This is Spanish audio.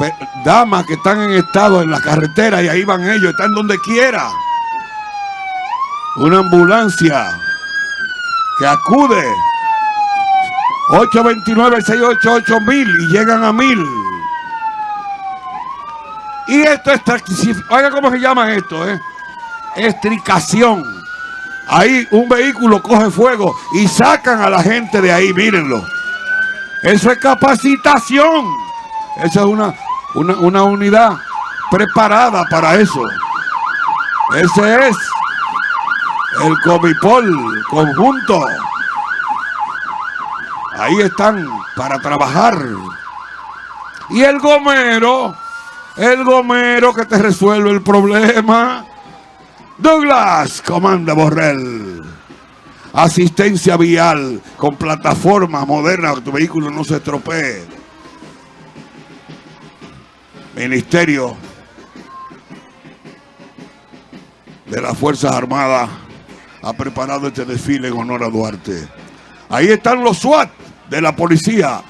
pe- damas que están en estado en la carretera y ahí van ellos, están donde quiera. Una ambulancia que acude 829-688 mil y llegan a mil. Y esto es Oiga cómo se llama esto, ¿eh? Estricación. Ahí un vehículo coge fuego y sacan a la gente de ahí, mírenlo. Eso es capacitación. Esa es una, una, una unidad preparada para eso. Ese es el Comipol conjunto. Ahí están para trabajar. Y el gomero, el gomero que te resuelve el problema. Douglas, comanda Borrell. Asistencia vial con plataforma moderna tu vehículo no se estropee. Ministerio de las Fuerzas Armadas ha preparado este desfile en honor a Duarte. Ahí están los SWAT de la policía